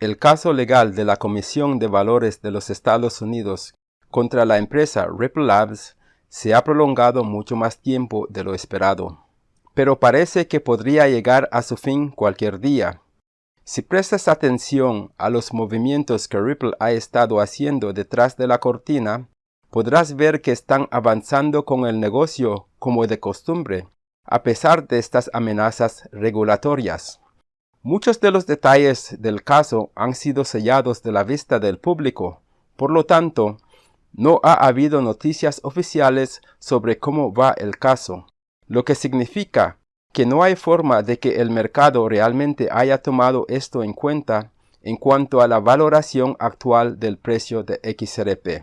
El caso legal de la Comisión de Valores de los Estados Unidos contra la empresa Ripple Labs se ha prolongado mucho más tiempo de lo esperado. Pero parece que podría llegar a su fin cualquier día. Si prestas atención a los movimientos que Ripple ha estado haciendo detrás de la cortina, podrás ver que están avanzando con el negocio como de costumbre, a pesar de estas amenazas regulatorias. Muchos de los detalles del caso han sido sellados de la vista del público, por lo tanto, no ha habido noticias oficiales sobre cómo va el caso, lo que significa que no hay forma de que el mercado realmente haya tomado esto en cuenta en cuanto a la valoración actual del precio de XRP.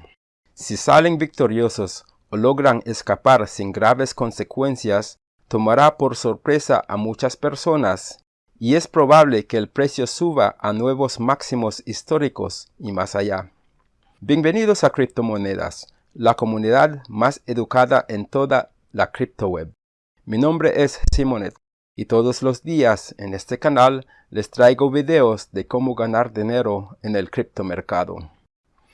Si salen victoriosos o logran escapar sin graves consecuencias, tomará por sorpresa a muchas personas y es probable que el precio suba a nuevos máximos históricos y más allá. Bienvenidos a Criptomonedas, la comunidad más educada en toda la criptoweb. Mi nombre es Simonet y todos los días en este canal les traigo videos de cómo ganar dinero en el criptomercado.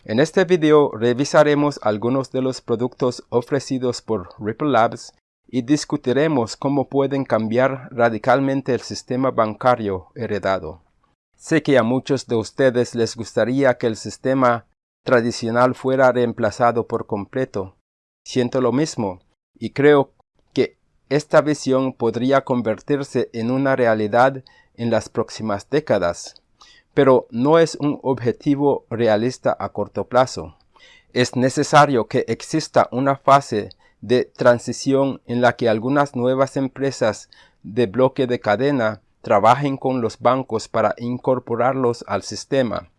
En este video revisaremos algunos de los productos ofrecidos por Ripple Labs y discutiremos cómo pueden cambiar radicalmente el sistema bancario heredado. Sé que a muchos de ustedes les gustaría que el sistema tradicional fuera reemplazado por completo. Siento lo mismo y creo que esta visión podría convertirse en una realidad en las próximas décadas, pero no es un objetivo realista a corto plazo. Es necesario que exista una fase de transición en la que algunas nuevas empresas de bloque de cadena trabajen con los bancos para incorporarlos al sistema.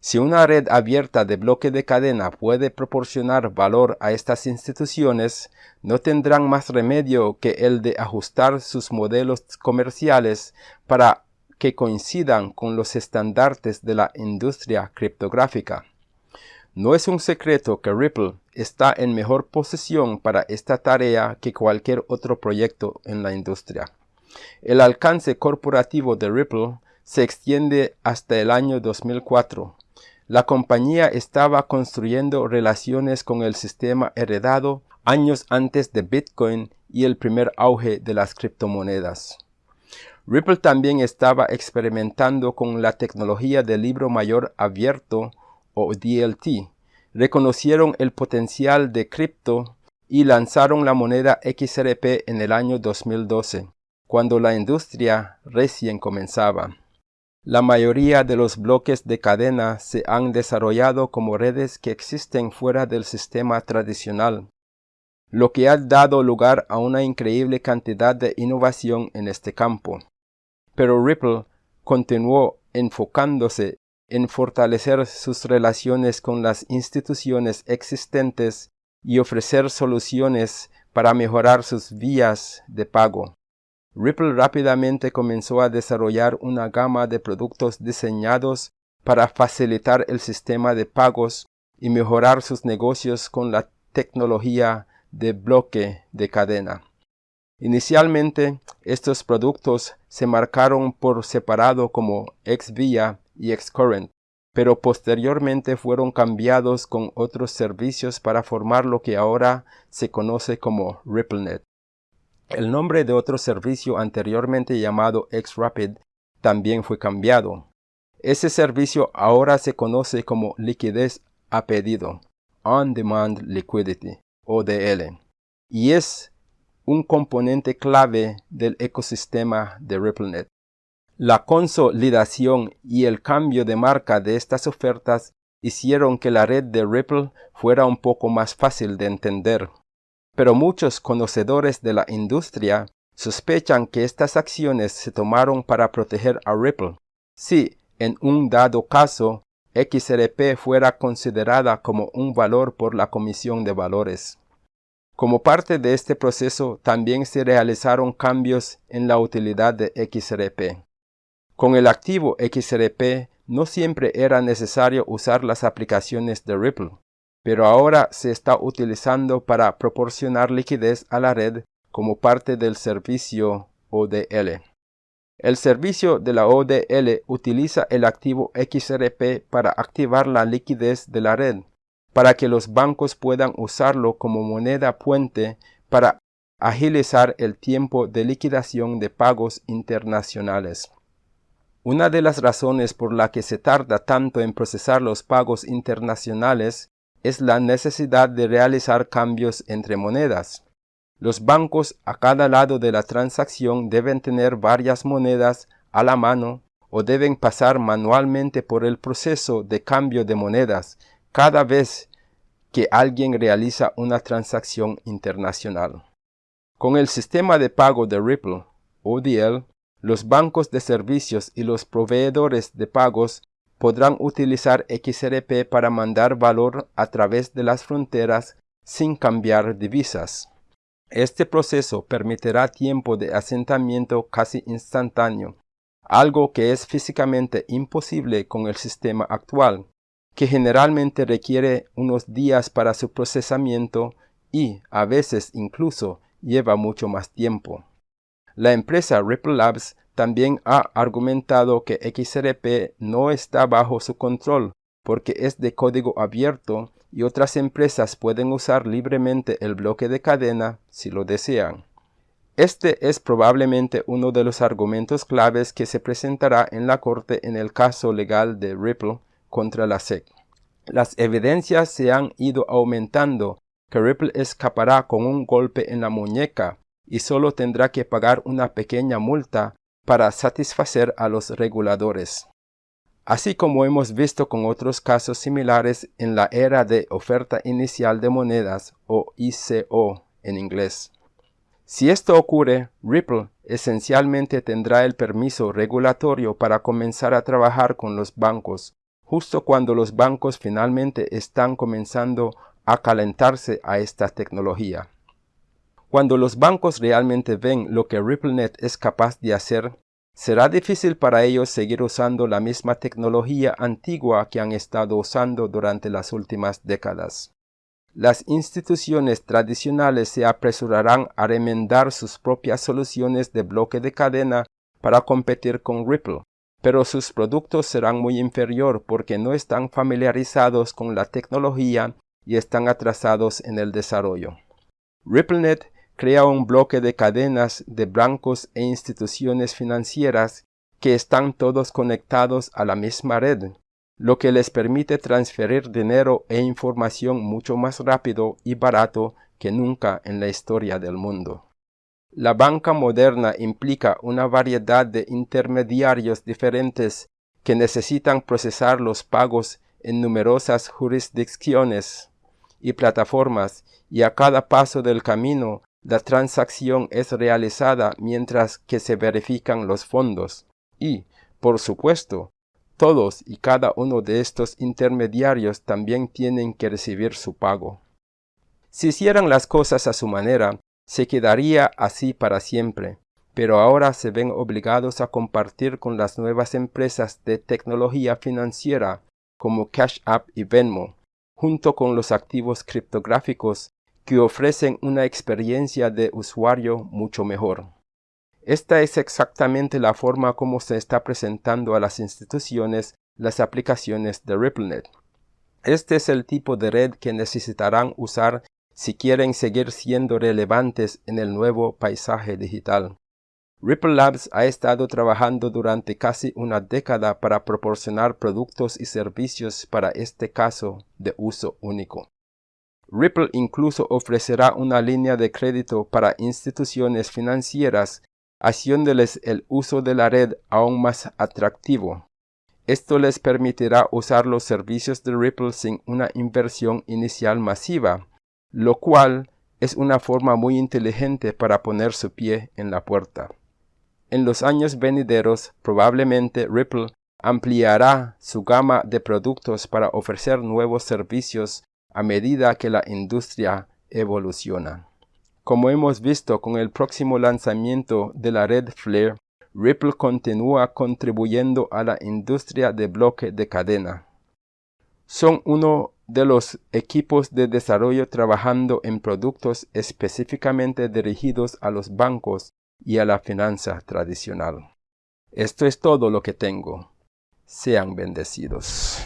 Si una red abierta de bloque de cadena puede proporcionar valor a estas instituciones, no tendrán más remedio que el de ajustar sus modelos comerciales para que coincidan con los estandartes de la industria criptográfica. No es un secreto que Ripple está en mejor posición para esta tarea que cualquier otro proyecto en la industria. El alcance corporativo de Ripple se extiende hasta el año 2004. La compañía estaba construyendo relaciones con el sistema heredado años antes de Bitcoin y el primer auge de las criptomonedas. Ripple también estaba experimentando con la tecnología del libro mayor abierto o DLT, reconocieron el potencial de cripto y lanzaron la moneda XRP en el año 2012, cuando la industria recién comenzaba. La mayoría de los bloques de cadena se han desarrollado como redes que existen fuera del sistema tradicional, lo que ha dado lugar a una increíble cantidad de innovación en este campo. Pero Ripple continuó enfocándose en fortalecer sus relaciones con las instituciones existentes y ofrecer soluciones para mejorar sus vías de pago. Ripple rápidamente comenzó a desarrollar una gama de productos diseñados para facilitar el sistema de pagos y mejorar sus negocios con la tecnología de bloque de cadena. Inicialmente, estos productos se marcaron por separado como XVIA y Xcurrent, pero posteriormente fueron cambiados con otros servicios para formar lo que ahora se conoce como RippleNet. El nombre de otro servicio anteriormente llamado XRapid también fue cambiado. Ese servicio ahora se conoce como liquidez a pedido, On Demand Liquidity, ODL, y es un componente clave del ecosistema de RippleNet. La consolidación y el cambio de marca de estas ofertas hicieron que la red de Ripple fuera un poco más fácil de entender. Pero muchos conocedores de la industria sospechan que estas acciones se tomaron para proteger a Ripple. Si, en un dado caso, XRP fuera considerada como un valor por la Comisión de Valores. Como parte de este proceso también se realizaron cambios en la utilidad de XRP. Con el activo XRP no siempre era necesario usar las aplicaciones de Ripple, pero ahora se está utilizando para proporcionar liquidez a la red como parte del servicio ODL. El servicio de la ODL utiliza el activo XRP para activar la liquidez de la red, para que los bancos puedan usarlo como moneda puente para agilizar el tiempo de liquidación de pagos internacionales. Una de las razones por la que se tarda tanto en procesar los pagos internacionales es la necesidad de realizar cambios entre monedas. Los bancos a cada lado de la transacción deben tener varias monedas a la mano o deben pasar manualmente por el proceso de cambio de monedas cada vez que alguien realiza una transacción internacional. Con el sistema de pago de Ripple, ODL, los bancos de servicios y los proveedores de pagos podrán utilizar XRP para mandar valor a través de las fronteras sin cambiar divisas. Este proceso permitirá tiempo de asentamiento casi instantáneo, algo que es físicamente imposible con el sistema actual, que generalmente requiere unos días para su procesamiento y, a veces incluso, lleva mucho más tiempo. La empresa Ripple Labs también ha argumentado que XRP no está bajo su control porque es de código abierto y otras empresas pueden usar libremente el bloque de cadena si lo desean. Este es probablemente uno de los argumentos claves que se presentará en la corte en el caso legal de Ripple contra la SEC. Las evidencias se han ido aumentando que Ripple escapará con un golpe en la muñeca y solo tendrá que pagar una pequeña multa para satisfacer a los reguladores así como hemos visto con otros casos similares en la era de oferta inicial de monedas o ICO en inglés. Si esto ocurre, Ripple esencialmente tendrá el permiso regulatorio para comenzar a trabajar con los bancos, justo cuando los bancos finalmente están comenzando a calentarse a esta tecnología. Cuando los bancos realmente ven lo que RippleNet es capaz de hacer, Será difícil para ellos seguir usando la misma tecnología antigua que han estado usando durante las últimas décadas. Las instituciones tradicionales se apresurarán a remendar sus propias soluciones de bloque de cadena para competir con Ripple, pero sus productos serán muy inferior porque no están familiarizados con la tecnología y están atrasados en el desarrollo. RippleNet crea un bloque de cadenas de bancos e instituciones financieras que están todos conectados a la misma red, lo que les permite transferir dinero e información mucho más rápido y barato que nunca en la historia del mundo. La banca moderna implica una variedad de intermediarios diferentes que necesitan procesar los pagos en numerosas jurisdicciones y plataformas y a cada paso del camino la transacción es realizada mientras que se verifican los fondos y, por supuesto, todos y cada uno de estos intermediarios también tienen que recibir su pago. Si hicieran las cosas a su manera, se quedaría así para siempre, pero ahora se ven obligados a compartir con las nuevas empresas de tecnología financiera como Cash App y Venmo, junto con los activos criptográficos que ofrecen una experiencia de usuario mucho mejor. Esta es exactamente la forma como se está presentando a las instituciones las aplicaciones de RippleNet. Este es el tipo de red que necesitarán usar si quieren seguir siendo relevantes en el nuevo paisaje digital. Ripple Labs ha estado trabajando durante casi una década para proporcionar productos y servicios para este caso de uso único. Ripple incluso ofrecerá una línea de crédito para instituciones financieras, haciéndoles el uso de la red aún más atractivo. Esto les permitirá usar los servicios de Ripple sin una inversión inicial masiva, lo cual es una forma muy inteligente para poner su pie en la puerta. En los años venideros, probablemente Ripple ampliará su gama de productos para ofrecer nuevos servicios a medida que la industria evoluciona. Como hemos visto con el próximo lanzamiento de la red Flare, Ripple continúa contribuyendo a la industria de bloque de cadena. Son uno de los equipos de desarrollo trabajando en productos específicamente dirigidos a los bancos y a la finanza tradicional. Esto es todo lo que tengo. Sean bendecidos.